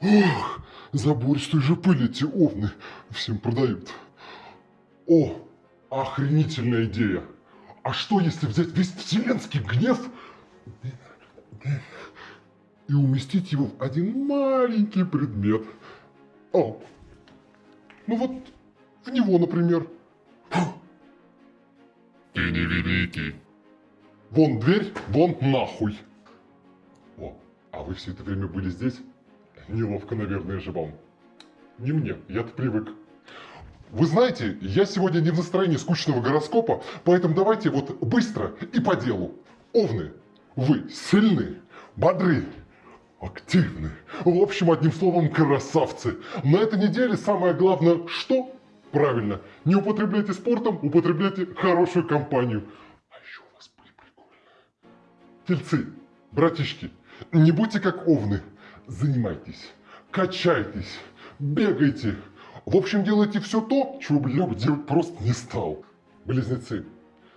Ох, забористой же пыли эти овны всем продают. О, охренительная идея. А что, если взять весь вселенский гнев и уместить его в один маленький предмет? О, ну вот в него, например. Ты не великий. Вон дверь, вон нахуй. О, а вы все это время были здесь? Неловко, наверное, же вам. Не мне, я-то привык. Вы знаете, я сегодня не в настроении скучного гороскопа, поэтому давайте вот быстро и по делу. Овны, вы сильны, бодры, активны. В общем, одним словом, красавцы. На этой неделе самое главное, что? Правильно, не употребляйте спортом, употребляйте хорошую компанию. А еще у вас были прикольные. Тельцы, братишки, не будьте как овны. Занимайтесь, качайтесь, бегайте. В общем, делайте все то, чего бы я бы делать просто не стал. Близнецы,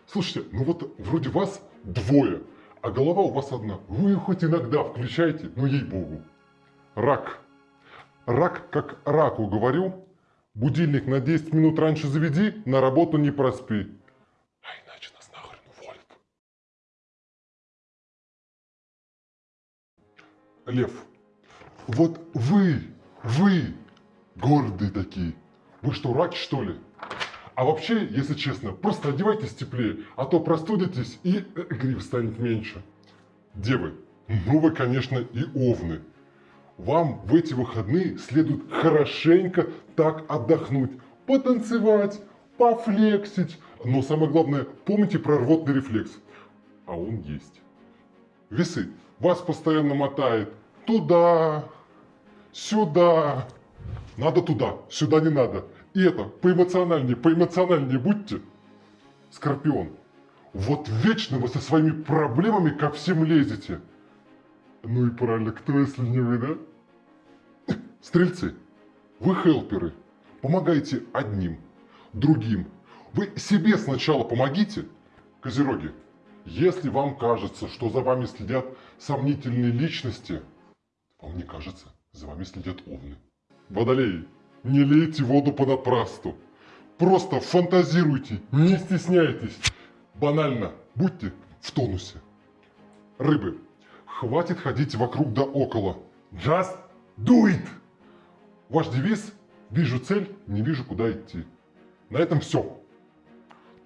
слушайте, ну вот вроде вас двое, а голова у вас одна. Вы ее хоть иногда включаете, ну ей-богу. Рак. Рак, как раку говорю, будильник на 10 минут раньше заведи, на работу не проспи. А иначе нас нахрен уволят. Лев. Вот вы, вы, гордые такие. Вы что, раки, что ли? А вообще, если честно, просто одевайтесь теплее, а то простудитесь и э, станет меньше. Девы, ну вы, конечно, и овны. Вам в эти выходные следует хорошенько так отдохнуть, потанцевать, пофлексить. Но самое главное, помните про рвотный рефлекс. А он есть. Весы. Вас постоянно мотает туда, сюда. Надо туда, сюда не надо. И это, поэмоциональнее, поэмоциональнее будьте. Скорпион. Вот вечно вы со своими проблемами ко всем лезете. Ну и правильно, кто если не вы, да? Стрельцы, вы хелперы. Помогайте одним, другим. Вы себе сначала помогите. Козероги, если вам кажется, что за вами следят сомнительные личности, вам не кажется, за вами следят овны. Водолеи, не лейте воду понапрасту. Просто фантазируйте, не стесняйтесь. Банально, будьте в тонусе. Рыбы, хватит ходить вокруг да около. Just do it! Ваш девиз «Вижу цель, не вижу, куда идти». На этом все.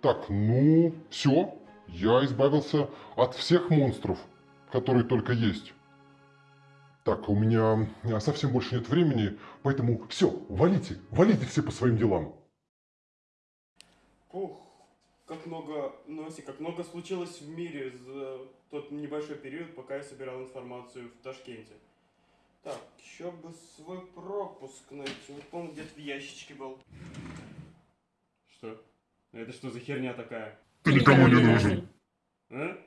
Так, ну, все. Я избавился от всех монстров, которые только есть. Так, у меня совсем больше нет времени, поэтому все, валите, валите все по своим делам. Ух, как много, Носи, как много случилось в мире за тот небольшой период, пока я собирал информацию в Ташкенте. Так, еще бы свой пропуск найти. Вот помню, где-то в ящичке был. Что? Это что за херня такая? Ты никому не нужен. А?